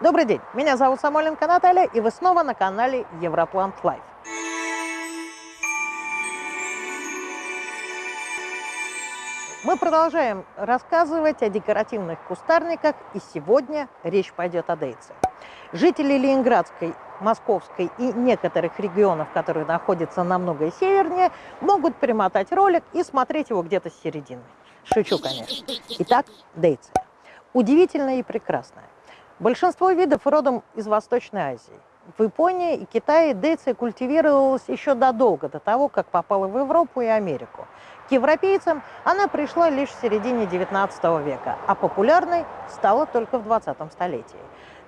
Добрый день, меня зовут Самойленко Наталья, и вы снова на канале Европлант Лайф. Мы продолжаем рассказывать о декоративных кустарниках, и сегодня речь пойдет о дейции. Жители Ленинградской, Московской и некоторых регионов, которые находятся намного севернее, могут промотать ролик и смотреть его где-то с середины. Шучу, конечно. Итак, дейция. Удивительная и прекрасная. Большинство видов родом из Восточной Азии. В Японии и Китае дейция культивировалась еще додолго до того, как попала в Европу и Америку. К европейцам она пришла лишь в середине 19 века, а популярной стала только в 20 столетии.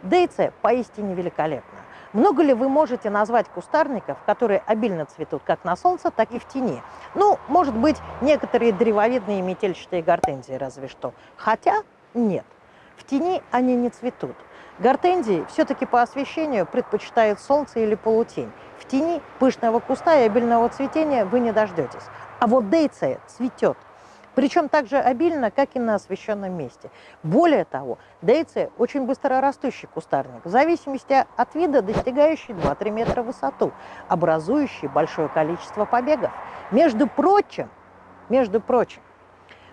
Дейция поистине великолепна. Много ли вы можете назвать кустарников, которые обильно цветут как на солнце, так и в тени? Ну, может быть, некоторые древовидные метельчатые гортензии разве что. Хотя нет, тени они не цветут. Гортензии все-таки по освещению предпочитают солнце или полутень. В тени пышного куста и обильного цветения вы не дождетесь. А вот дейция цветет – причем так же обильно, как и на освещенном месте. Более того, дейция очень быстрорастущий кустарник, в зависимости от вида достигающий 2-3 метра в высоту, образующий большое количество побегов. Между прочим, между прочим,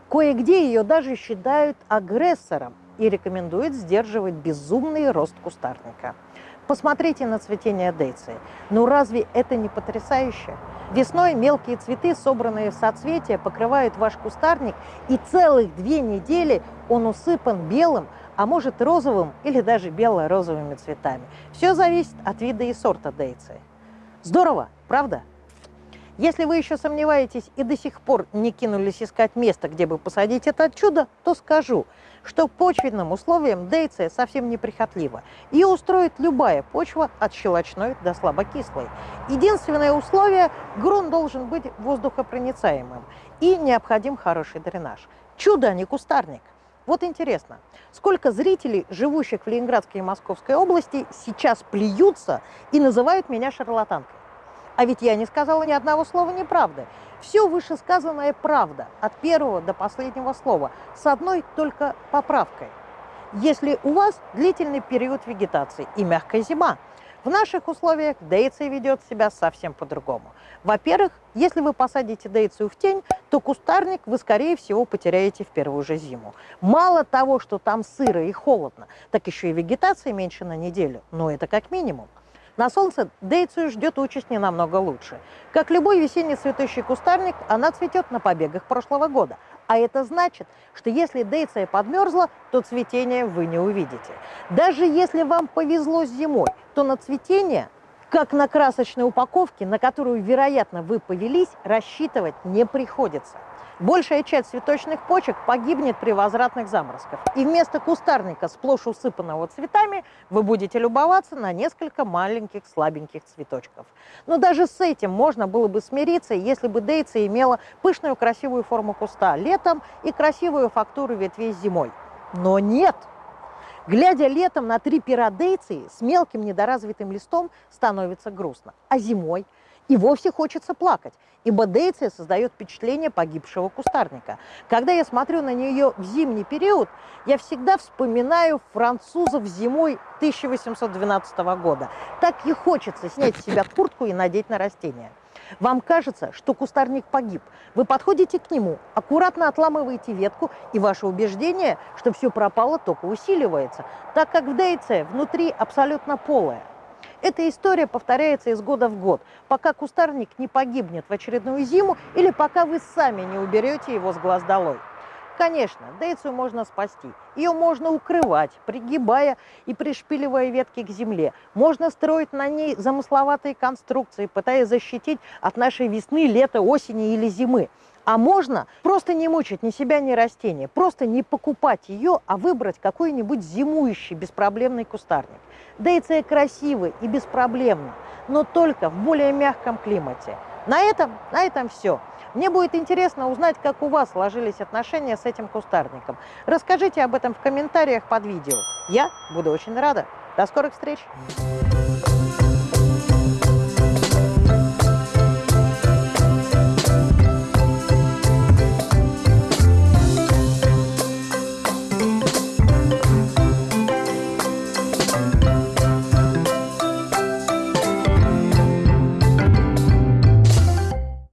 кое-где ее даже считают агрессором и рекомендуют сдерживать безумный рост кустарника. Посмотрите на цветение дейции. Ну разве это не потрясающе? Весной мелкие цветы, собранные в соцветия, покрывают ваш кустарник, и целых две недели он усыпан белым, а может розовым или даже бело-розовыми цветами. Все зависит от вида и сорта дейции. Здорово, правда? Если вы еще сомневаетесь и до сих пор не кинулись искать место, где бы посадить это чудо, то скажу, что почвенным условиям дейция совсем неприхотлива. Ее устроит любая почва от щелочной до слабокислой. Единственное условие – грунт должен быть воздухопроницаемым и необходим хороший дренаж. Чудо, а не кустарник. Вот интересно, сколько зрителей, живущих в Ленинградской и Московской области, сейчас плюются и называют меня шарлатанкой? А ведь я не сказала ни одного слова неправды. Все вышесказанное правда, от первого до последнего слова, с одной только поправкой. Если у вас длительный период вегетации и мягкая зима, в наших условиях дейция ведет себя совсем по-другому. Во-первых, если вы посадите дейцию в тень, то кустарник вы, скорее всего, потеряете в первую же зиму. Мало того, что там сыро и холодно, так еще и вегетация меньше на неделю, но это как минимум. На солнце дейцию ждет участь не намного лучше. Как любой весенний цветущий кустарник, она цветет на побегах прошлого года. А это значит, что если дейция подмерзла, то цветения вы не увидите. Даже если вам повезло зимой, то на цветение, как на красочной упаковке, на которую, вероятно, вы повелись, рассчитывать не приходится. Большая часть цветочных почек погибнет при возвратных заморозках. И вместо кустарника, сплошь усыпанного цветами, вы будете любоваться на несколько маленьких слабеньких цветочков. Но даже с этим можно было бы смириться, если бы дейция имела пышную красивую форму куста летом и красивую фактуру ветвей зимой. Но нет! Глядя летом на три пера дейции с мелким недоразвитым листом, становится грустно. А зимой – и вовсе хочется плакать, ибо дейция создает впечатление погибшего кустарника. Когда я смотрю на нее в зимний период, я всегда вспоминаю французов зимой 1812 года. Так и хочется снять с себя куртку и надеть на растение. Вам кажется, что кустарник погиб. Вы подходите к нему, аккуратно отламываете ветку, и ваше убеждение, что все пропало, только усиливается, так как в дейце внутри абсолютно полое. Эта история повторяется из года в год, пока кустарник не погибнет в очередную зиму или пока вы сами не уберете его с глаз долой. Конечно, дейцию можно спасти. Ее можно укрывать, пригибая и пришпиливая ветки к земле. Можно строить на ней замысловатые конструкции, пытаясь защитить от нашей весны, лета, осени или зимы. А можно просто не мучить ни себя, ни растения, просто не покупать ее, а выбрать какой-нибудь зимующий беспроблемный кустарник. Дейция красивый и беспроблемно, но только в более мягком климате. На этом, на этом все. Мне будет интересно узнать, как у вас сложились отношения с этим кустарником. Расскажите об этом в комментариях под видео. Я буду очень рада. До скорых встреч!